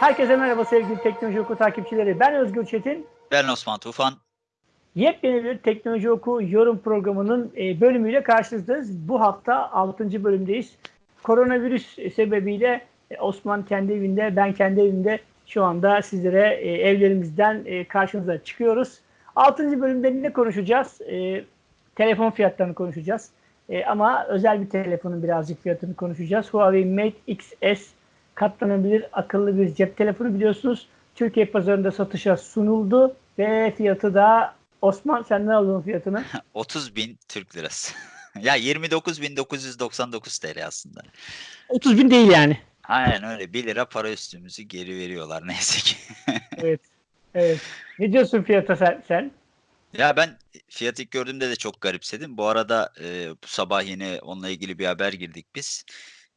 Herkese merhaba sevgili Teknoloji Oku takipçileri. Ben Özgür Çetin. Ben Osman Tufan. Yepyeni bir Teknoloji Oku yorum programının e, bölümüyle karşınızdayız. Bu hafta 6. bölümdeyiz. Koronavirüs sebebiyle e, Osman kendi evinde, ben kendi evimde şu anda sizlere e, evlerimizden karşınıza çıkıyoruz. 6. bölümde ne konuşacağız? Telefon fiyatlarını konuşacağız. Ama özel bir telefonun birazcık fiyatını konuşacağız. Huawei Mate XS katlanabilir akıllı bir cep telefonu biliyorsunuz. Türkiye pazarında satışa sunuldu ve fiyatı da Osman sen ne aldın fiyatını? 30 bin Türk lirası. ya 29.999 TL aslında. 30 bin değil yani. Aynen öyle. 1 lira para üstümüzü geri veriyorlar neyse ki. evet. Evet. Ne diyorsun fiyata sen? sen? Ya ben fiyatı ilk gördüğümde de çok garipsedim. Bu arada e, bu sabah yine onunla ilgili bir haber girdik biz.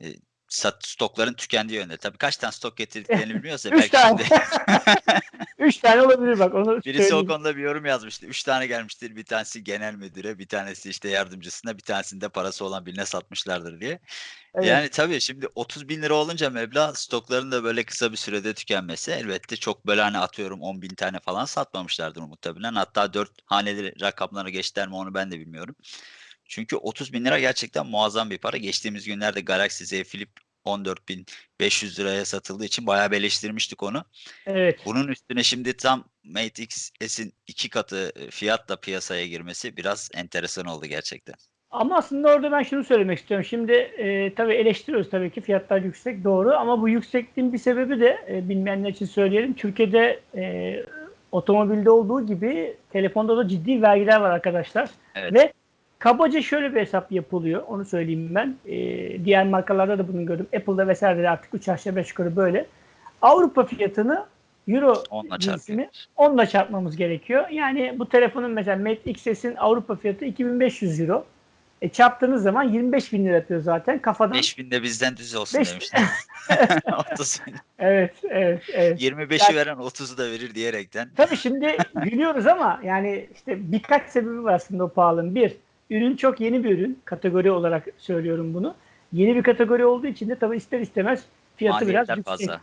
E, sat, stokların tükendiği yönde. Tabii kaç tane stok getirdiklerini. Üç belki tane. şimdi Üç tane olabilir bak. Onu birisi o söyleyeyim. konuda bir yorum yazmıştı. Üç tane gelmiştir. Bir tanesi genel müdüre, bir tanesi işte yardımcısına, bir tanesini de parası olan birine satmışlardır diye. Evet. Yani tabii şimdi 30 bin lira olunca meblağ stokların da böyle kısa bir sürede tükenmesi elbette çok böyle hani atıyorum 10 bin tane falan satmamışlardır muhtemelen. Hatta 4 haneli rakamlara geçtiler mi onu ben de bilmiyorum. Çünkü 30 bin lira gerçekten muazzam bir para. Geçtiğimiz günlerde Galaxy Z Flip 14.500 liraya satıldığı için bayağı beleştirmiştik onu. evet. Bunun üstüne şimdi tam Mate X'in iki katı e, fiyatla piyasaya girmesi biraz enteresan oldu gerçekten. Ama aslında orada ben şunu söylemek istiyorum. Şimdi e, tabii eleştiriyoruz tabii ki fiyatlar yüksek doğru ama bu yüksekliğin bir sebebi de e, bilmeyenler için söyleyelim. Türkiye'de e, otomobilde olduğu gibi telefonda da ciddi vergiler var arkadaşlar. Evet. Ve kabaca şöyle bir hesap yapılıyor. Onu söyleyeyim ben. E, diğer markalarda da bunu gördüm. Apple'da vesaire de artık 3 aşağı 5 yukarı böyle. Avrupa fiyatını Euro Onunla cinsini onunla çarpmamız gerekiyor. Yani bu telefonun mesela Mate XS'in Avrupa fiyatı 2500 Euro. E, çarptığınız zaman 25 bin lira yapıyor zaten. Kafadan 5000 de bizden düz olsun Beş- demişler. 30 bin. Evet, evet, evet. 25'i veren 30'u da verir diyerekten. Tabii şimdi gülüyoruz ama yani işte birkaç sebebi var aslında o pahalının. Bir, ürün çok yeni bir ürün. Kategori olarak söylüyorum bunu. Yeni bir kategori olduğu için de tabii ister istemez fiyatı biraz Maliyetler yüksek. fazla.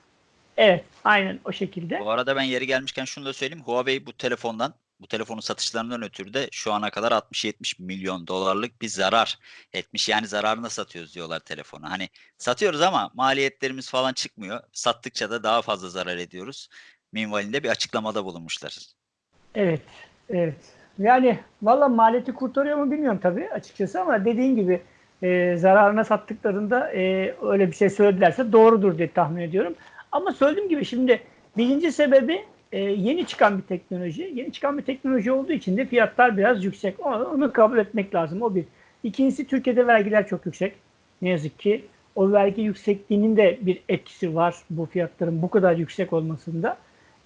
Evet, aynen o şekilde. Bu arada ben yeri gelmişken şunu da söyleyeyim. Huawei bu telefondan, bu telefonun satışlarından ötürü de şu ana kadar 60-70 milyon dolarlık bir zarar etmiş. Yani zararına satıyoruz diyorlar telefonu. Hani satıyoruz ama maliyetlerimiz falan çıkmıyor. Sattıkça da daha fazla zarar ediyoruz. Minvalinde bir açıklamada bulunmuşlar. Evet, evet. Yani valla maliyeti kurtarıyor mu bilmiyorum tabii açıkçası ama dediğin gibi e, zararına sattıklarında e, öyle bir şey söyledilerse doğrudur diye tahmin ediyorum. Ama söylediğim gibi şimdi birinci sebebi e, yeni çıkan bir teknoloji. Yeni çıkan bir teknoloji olduğu için de fiyatlar biraz yüksek. Onu, onu kabul etmek lazım. O bir. İkincisi Türkiye'de vergiler çok yüksek. Ne yazık ki. O vergi yüksekliğinin de bir etkisi var bu fiyatların bu kadar yüksek olmasında.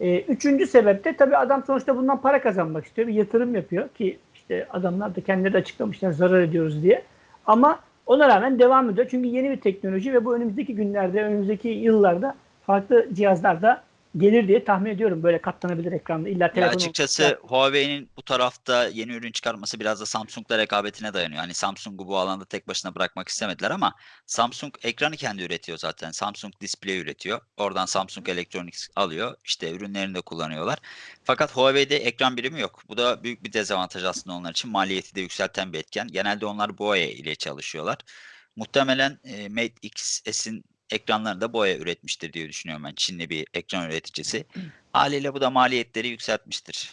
Ee, üçüncü sebep de tabii adam sonuçta bundan para kazanmak istiyor. Bir yatırım yapıyor ki işte adamlar da kendileri açıklamışlar zarar ediyoruz diye. Ama ona rağmen devam ediyor. Çünkü yeni bir teknoloji ve bu önümüzdeki günlerde, önümüzdeki yıllarda farklı cihazlarda gelir diye tahmin ediyorum. Böyle katlanabilir ekranda. İlla telefon açıkçası Huawei'nin bu tarafta yeni ürün çıkarması biraz da Samsung'la rekabetine dayanıyor. Hani Samsung'u bu alanda tek başına bırakmak istemediler ama Samsung ekranı kendi üretiyor zaten. Samsung Display üretiyor. Oradan Samsung Electronics alıyor. İşte ürünlerini de kullanıyorlar. Fakat Huawei'de ekran birimi yok. Bu da büyük bir dezavantaj aslında onlar için. Maliyeti de yükselten bir etken. Genelde onlar Boya ile çalışıyorlar. Muhtemelen e, Mate XS'in ekranlarını da Boya üretmiştir diye düşünüyorum ben. Çinli bir ekran üreticisi. Haliyle bu da maliyetleri yükseltmiştir.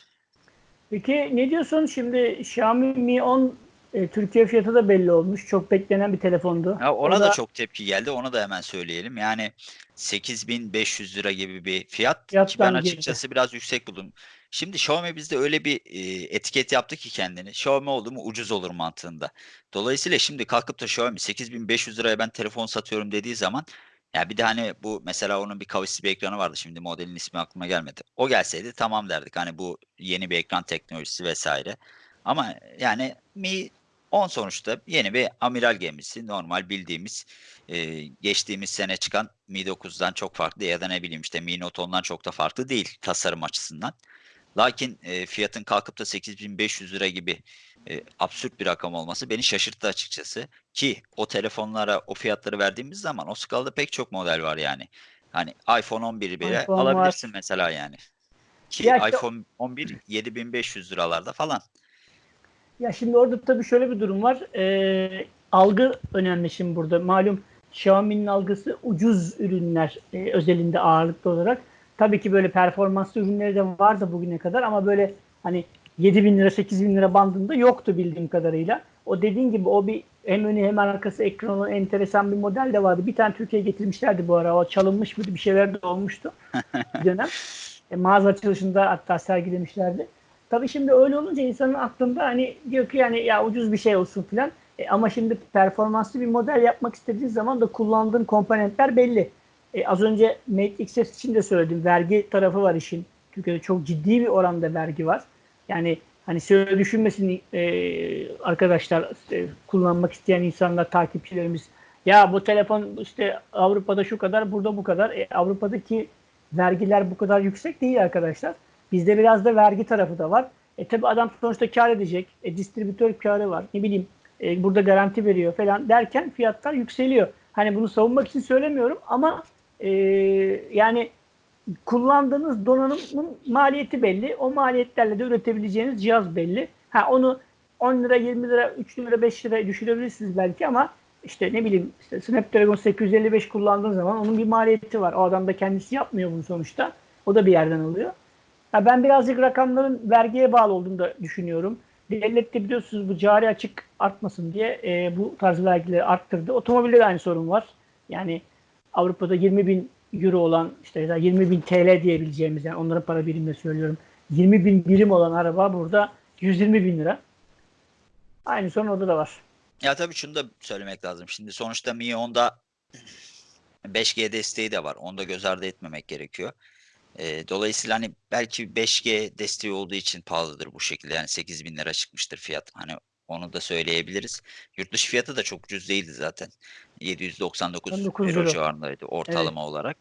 Peki ne diyorsun şimdi Xiaomi Mi 10 e, Türkiye fiyatı da belli olmuş. Çok beklenen bir telefondu. Ya ona O da çok tepki geldi. Onu da hemen söyleyelim. Yani 8500 lira gibi bir fiyat ki ben Fiyattan girdi. açıkçası biraz yüksek buldum. Şimdi Xiaomi bizde öyle bir e, etiket yaptı ki kendini. Xiaomi oldu mu ucuz olur mantığında. Dolayısıyla şimdi kalkıp da Xiaomi 8500 liraya ben telefon satıyorum dediği zaman ya bir de hani bu mesela onun bir kavisli bir ekranı vardı. Şimdi modelin ismi aklıma gelmedi. O gelseydi tamam derdik. Hani bu yeni bir ekran teknolojisi vesaire. Ama yani Mi 10 sonuçta yeni bir amiral gemisi. Normal bildiğimiz e, geçtiğimiz sene çıkan Mi 9'dan çok farklı ya da ne bileyim işte Mi Note 10'dan çok da farklı değil tasarım açısından. Lakin e, fiyatın kalkıp da 8500 lira gibi e, absürt bir rakam olması beni şaşırttı açıkçası. Ki o telefonlara o fiyatları verdiğimiz zaman o skalada pek çok model var yani. Hani iPhone 11'i bile iPhone var. alabilirsin mesela yani. Ki Ya iPhone 11 7500 liralarda falan. Ya şimdi orada tabii şöyle bir durum var. Ee, algı önemli şimdi burada. Malum Xiaomi'nin algısı ucuz ürünler e, özelinde ağırlıklı olarak. Tabii ki böyle performanslı ürünleri de vardı bugüne kadar ama böyle hani 7 bin lira 8 bin lira bandında yoktu bildiğim kadarıyla. O dediğin gibi o bir hem önü hem arkası ekran olan enteresan bir model de vardı. Bir tane Türkiye'ye getirmişlerdi bu ara. O çalınmış mıydı bir şeyler de olmuştu bir dönem. E, mağaza açılışında hatta sergilemişlerdi. Tabii şimdi öyle olunca insanın aklında hani diyor ki yani ya ucuz bir şey olsun filan. E, ama şimdi performanslı bir model yapmak istediğin zaman da kullandığın komponentler belli. E, az önce Mate XS için de söyledim. Vergi tarafı var işin. Türkiye'de çok ciddi bir oranda vergi var. Yani hani şöyle düşünmesin e, arkadaşlar e, kullanmak isteyen insanlar, takipçilerimiz. Ya bu telefon işte Avrupa'da şu kadar, burada bu kadar. E, Avrupa'daki vergiler bu kadar yüksek değil arkadaşlar. Bizde biraz da vergi tarafı da var. E tabi adam sonuçta kar edecek. E, distribütör karı var. Ne bileyim e, burada garanti veriyor falan derken fiyatlar yükseliyor. Hani bunu savunmak için söylemiyorum ama e, yani kullandığınız donanımın maliyeti belli. O maliyetlerle de üretebileceğiniz cihaz belli. Ha onu 10 lira, 20 lira, 3 lira, 5 lira düşürebilirsiniz belki ama işte ne bileyim işte Snapdragon 855 kullandığın zaman onun bir maliyeti var. O adam da kendisi yapmıyor bunu sonuçta. O da bir yerden alıyor. Ha ben birazcık rakamların vergiye bağlı olduğunu da düşünüyorum. Devlet de biliyorsunuz bu cari açık artmasın diye e, bu tarz vergileri arttırdı. Otomobilde de aynı sorun var. Yani Avrupa'da 20 bin euro olan işte ya da 20 bin TL diyebileceğimiz yani onların para birimle söylüyorum. 20 bin birim olan araba burada 120 bin lira. Aynı sorun orada da var. Ya tabii şunu da söylemek lazım. Şimdi sonuçta Mi 10'da 5G desteği de var. Onu da göz ardı etmemek gerekiyor. Ee, dolayısıyla hani belki 5G desteği olduğu için pahalıdır bu şekilde. Yani 8 bin lira çıkmıştır fiyat. Hani onu da söyleyebiliriz. Yurt dışı fiyatı da çok ucuz değildi zaten. 799 19 euro euro. civarındaydı ortalama olarak.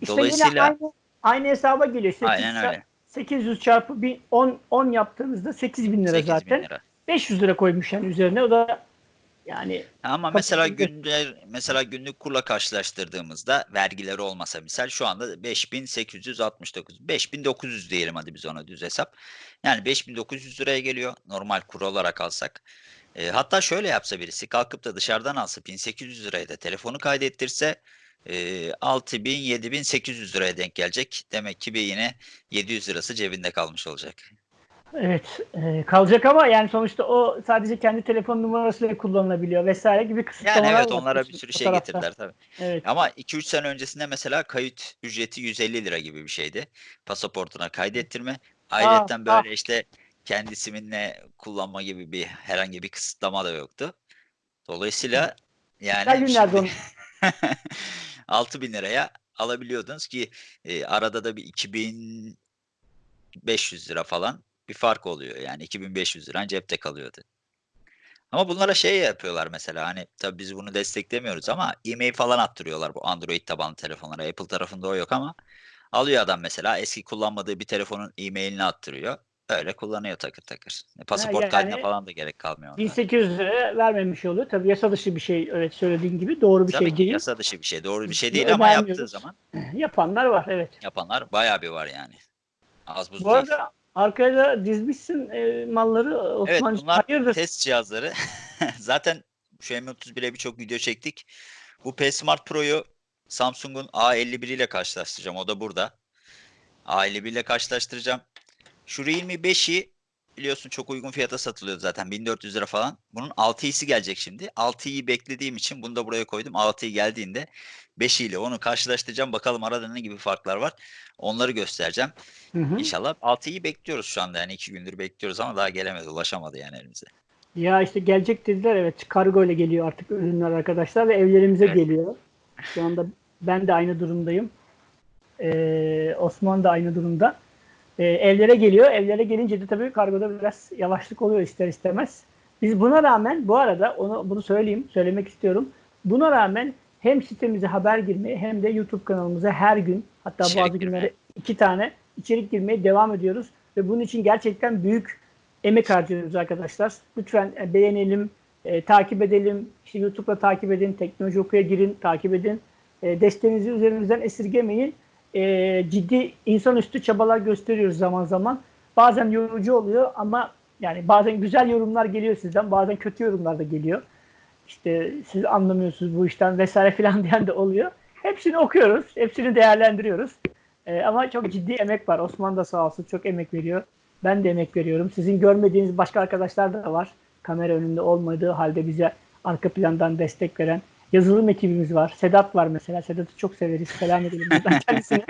İşte Dolayısıyla aynı, aynı hesaba geliyor. 800, aynen öyle. 800 çarpı bir 10, 10 yaptığımızda 8 bin lira 8 bin zaten. lira. 500 lira koymuş yani üzerine. O da yani Ama mesela günler mesela günlük kurla karşılaştırdığımızda vergileri olmasa misal şu anda 5869 5900 diyelim hadi biz ona düz hesap. Yani 5900 liraya geliyor normal kur olarak alsak. E, hatta şöyle yapsa birisi kalkıp da dışarıdan alsa 1800 liraya da telefonu kaydettirse e, 6000 7800 liraya denk gelecek. Demek ki bir yine 700 lirası cebinde kalmış olacak. Evet e, kalacak ama yani sonuçta o sadece kendi telefon numarasıyla kullanılabiliyor vesaire gibi Yani kısıtlamalar evet var onlara bir sürü şey tarafta. getirdiler tabii. Evet. Ama 2-3 sene öncesinde mesela kayıt ücreti 150 lira gibi bir şeydi. Pasaportuna kaydettirme. Ayrıca ah. böyle işte kendi siminle kullanma gibi bir herhangi bir kısıtlama da yoktu. Dolayısıyla yani şimdi onun. 6000 liraya alabiliyordunuz ki e, arada da bir 2500 lira falan bir fark oluyor. Yani 2500 liran cepte kalıyordu. Ama bunlara şey yapıyorlar mesela hani tabii biz bunu desteklemiyoruz ama e-mail falan attırıyorlar bu Android tabanlı telefonlara. Apple tarafında o yok ama alıyor adam mesela eski kullanmadığı bir telefonun e-mailini attırıyor. Öyle kullanıyor takır takır. E, pasaport yani kaydına falan da gerek kalmıyor. onda. 1800 lira vermemiş oluyor. Tabii yasa dışı bir şey evet söylediğin gibi doğru bir Tabii şey ki değil. yasa dışı bir şey. Doğru bir şey değil ama yaptığı zaman Yapanlar var evet. yapanlar bayağı bir var yani. Az buz Bu arada arkaya da dizmişsin e, malları Evet Osman. bunlar Hayırdır? test cihazları. Zaten şu M31'e birçok video çektik. Bu P Smart Pro'yu Samsung'un A51 ile karşılaştıracağım. O da burada. A51 ile karşılaştıracağım. Şu Realme 5'i biliyorsun çok uygun fiyata satılıyor zaten. 1400 lira falan. Bunun 6i'si gelecek şimdi. 6i'yi beklediğim için bunu da buraya koydum. 6i geldiğinde 5 ile onu karşılaştıracağım. Bakalım arada ne gibi farklar var. Onları göstereceğim. Hı hı. İnşallah 6'yı bekliyoruz şu anda. Yani 2 gündür bekliyoruz ama daha gelemedi. Ulaşamadı yani elimize. Ya işte gelecek dediler evet kargo ile geliyor artık ürünler arkadaşlar ve evlerimize Evet. geliyor. Şu anda ben de aynı durumdayım. Ee, Osman da aynı durumda. Ee, evlere geliyor. Evlere gelince de tabii kargoda biraz yavaşlık oluyor ister istemez. Biz buna rağmen bu arada onu bunu söyleyeyim, söylemek istiyorum. Buna rağmen hem sitemize haber girmeye hem de YouTube kanalımıza her gün hatta İçerik bazı günleri girmeye. iki tane içerik girmeye devam ediyoruz ve bunun için gerçekten büyük emek harcıyoruz arkadaşlar. Lütfen e, beğenelim, e, takip edelim. İşte YouTube'da takip edin, Teknoloji Oku'ya girin, takip edin. E, desteğinizi üzerimizden esirgemeyin. E, ciddi insanüstü çabalar gösteriyoruz zaman zaman. Bazen yorucu oluyor ama yani bazen güzel yorumlar geliyor sizden, bazen kötü yorumlar da geliyor. İşte siz anlamıyorsunuz bu işten vesaire filan diyen de oluyor. Hepsini okuyoruz, hepsini değerlendiriyoruz. E, ama çok ciddi emek var. Osman da sağ olsun çok emek veriyor. Ben de emek veriyorum. Sizin görmediğiniz başka arkadaşlar da var. Kamera önünde olmadığı halde bize arka plandan destek veren yazılım ekibimiz var. Sedat var mesela. Sedat'ı çok severiz. Selam edelim buradan kendisine.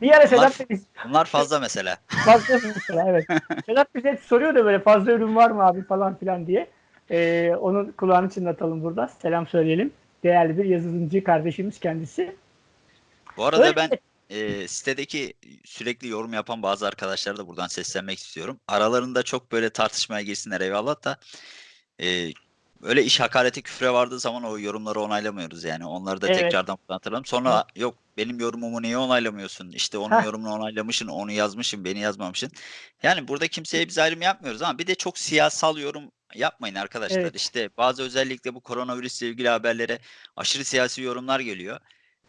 Bir ara Sedat da biz Bunlar fazla mesela. fazla mesela evet. Sedat bize hep soruyor da böyle fazla ürün var mı abi falan filan diye. Ee, onun kulağını çınlatalım burada. Selam söyleyelim. Değerli bir yazılımcı kardeşimiz kendisi. Bu arada Öyle. ben e, sitedeki sürekli yorum yapan bazı arkadaşlara da buradan seslenmek istiyorum. Aralarında çok böyle tartışmaya girsinler eyvallah da e, öyle iş hakareti küfre vardığı zaman o yorumları onaylamıyoruz yani. Onları da Evet. tekrardan hatırlayalım. Sonra yok benim yorumumu niye onaylamıyorsun? İşte onun Heh. yorumunu onaylamışsın, onu yazmışsın, beni yazmamışsın. Yani burada kimseye biz ayrım yapmıyoruz ama bir de çok siyasal yorum yapmayın arkadaşlar. Evet. İşte bazı özellikle bu koronavirüsle ilgili haberlere aşırı siyasi yorumlar geliyor.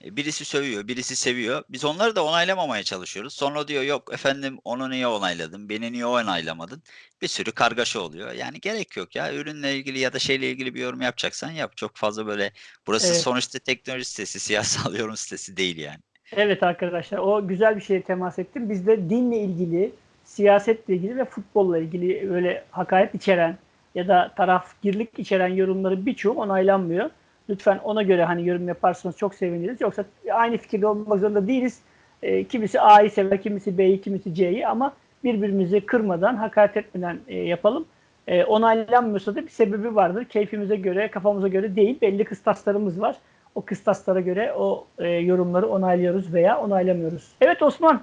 E, Birisi sövüyor, birisi seviyor. Biz onları da onaylamamaya çalışıyoruz. Sonra diyor yok efendim onu niye onayladın, beni niye onaylamadın? Bir sürü kargaşa oluyor. Yani gerek yok ya. Ürünle ilgili ya da şeyle ilgili bir yorum yapacaksan yap. Çok fazla böyle burası Evet. sonuçta teknoloji sitesi, siyasal yorum sitesi değil yani. Evet arkadaşlar o güzel bir şeye temas ettim. Bizde dinle ilgili, siyasetle ilgili ve futbolla ilgili öyle hakaret içeren ya da tarafgirlik içeren yorumları birçoğu onaylanmıyor. Lütfen ona göre hani yorum yaparsanız çok seviniriz. Yoksa aynı fikirde olmak zorunda değiliz. E, kimisi A'yı sever, kimisi B'yi, kimisi C'yi ama birbirimizi kırmadan, hakaret etmeden e, yapalım. E, onaylanmıyorsa da bir sebebi vardır. Keyfimize göre, kafamıza göre değil. Belli kıstaslarımız var. O kıstaslara göre o e, yorumları onaylıyoruz veya onaylamıyoruz. Evet Osman.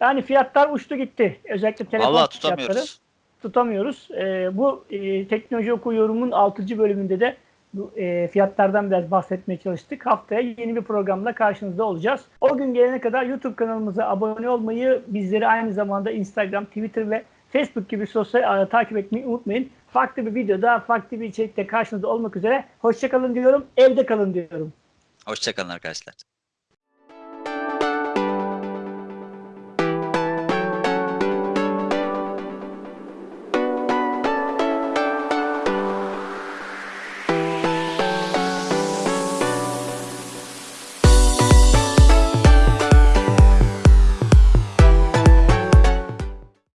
Yani fiyatlar uçtu gitti. Özellikle telefon Vallahi fiyatları tutamıyoruz. tutamıyoruz. E, bu e, teknoloji oku yorumun 6. bölümünde de e, fiyatlardan biraz bahsetmeye çalıştık. Haftaya yeni bir programla karşınızda olacağız. O gün gelene kadar YouTube kanalımıza abone olmayı, bizleri aynı zamanda Instagram, Twitter ve Facebook gibi sosyal ağları takip etmeyi unutmayın. Farklı bir videoda, farklı bir içerikte karşınızda olmak üzere. Hoşçakalın diyorum, evde kalın diyorum. Hoşçakalın arkadaşlar.